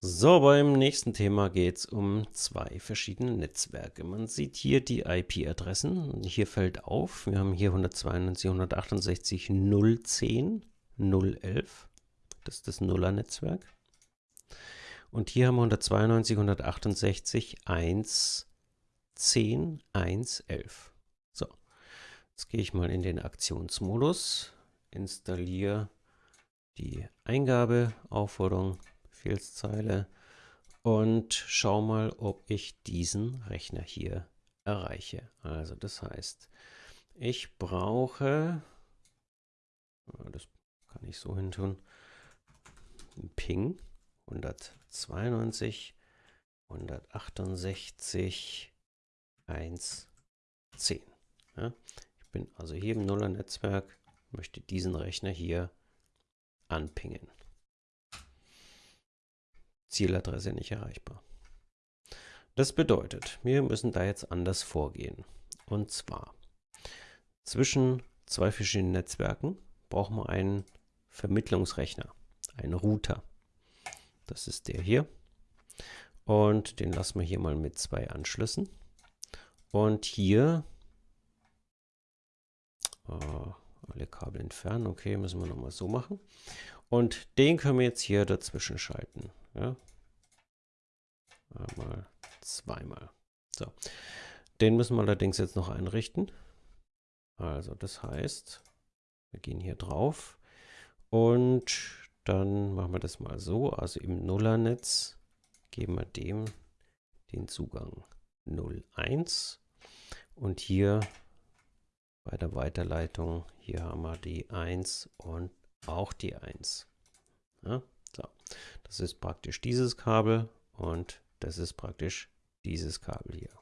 So, beim nächsten Thema geht es um zwei verschiedene Netzwerke. Man sieht hier die IP-Adressen. Hier fällt auf, wir haben hier 192, 168, 010, 011. Das ist das Nuller-Netzwerk. Und hier haben wir 192, 168, 1, 10, 1, 11. So, jetzt gehe ich mal in den Aktionsmodus, installiere die Eingabeaufforderung Befehlszeile und schau mal, ob ich diesen Rechner hier erreiche. Also das heißt, ich brauche, das kann ich so hin tun, Ping 192, 168, 1, 10. Ja, ich bin also hier im Nuller-Netzwerk, möchte diesen Rechner hier anpingen. Zieladresse nicht erreichbar. Das bedeutet, wir müssen da jetzt anders vorgehen. Und zwar, zwischen zwei verschiedenen Netzwerken brauchen wir einen Vermittlungsrechner, einen Router. Das ist der hier. Und den lassen wir hier mal mit zwei Anschlüssen. Und hier äh, alle Kabel entfernen. Okay, müssen wir nochmal so machen. Und den können wir jetzt hier dazwischen schalten. Ja. Einmal, zweimal. So. Den müssen wir allerdings jetzt noch einrichten. Also das heißt, wir gehen hier drauf und dann machen wir das mal so. Also im Nullernetz geben wir dem den Zugang 01 und hier bei der Weiterleitung, hier haben wir die 1 und auch die 1. Ja, so. Das ist praktisch dieses Kabel und das ist praktisch dieses Kabel hier.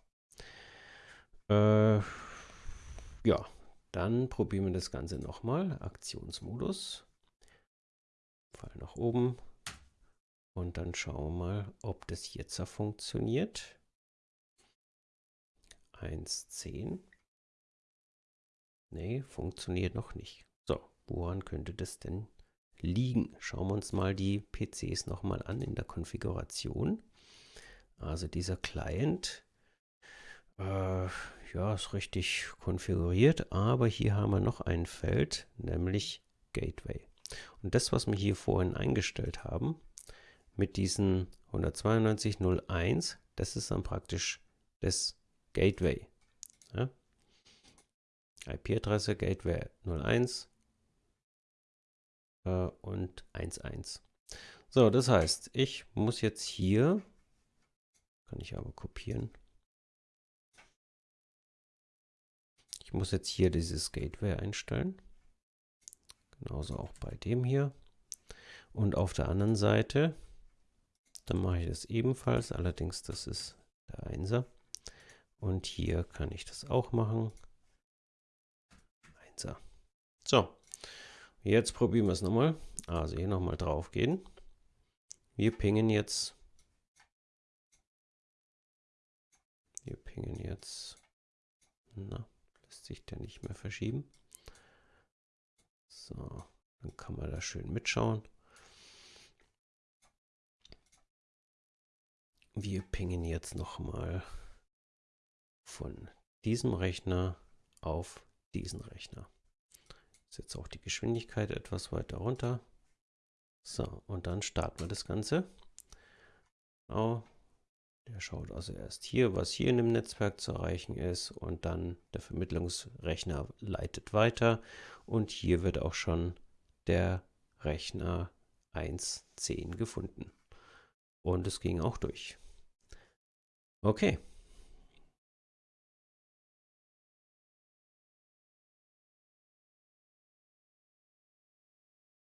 Äh, ja, dann probieren wir das Ganze nochmal. Aktionsmodus. Fall nach oben. Und dann schauen wir mal, ob das jetzt funktioniert. 1.10. Nee, funktioniert noch nicht. So, woran könnte das denn liegen. Schauen wir uns mal die PCs nochmal an in der Konfiguration. Also dieser Client, äh, ja, ist richtig konfiguriert, aber hier haben wir noch ein Feld, nämlich Gateway. Und das, was wir hier vorhin eingestellt haben, mit diesen 192.01, das ist dann praktisch das Gateway. Ja? IP-Adresse Gateway 01 äh, und 1,1. So, das heißt, ich muss jetzt hier, kann ich aber kopieren, ich muss jetzt hier dieses Gateway einstellen. Genauso auch bei dem hier. Und auf der anderen Seite, dann mache ich das ebenfalls, allerdings das ist der 1er. Und hier kann ich das auch machen. 1er. So, Jetzt probieren wir es nochmal. Also hier nochmal drauf gehen. Wir pingen jetzt. Wir pingen jetzt. Na, lässt sich der nicht mehr verschieben. So, dann kann man da schön mitschauen. Wir pingen jetzt nochmal von diesem Rechner auf diesen Rechner. Ist jetzt auch die Geschwindigkeit etwas weiter runter. So, und dann starten wir das Ganze. Genau. Der schaut also erst hier, was hier in dem Netzwerk zu erreichen ist und dann der Vermittlungsrechner leitet weiter und hier wird auch schon der Rechner 1.10 gefunden. Und es ging auch durch. Okay,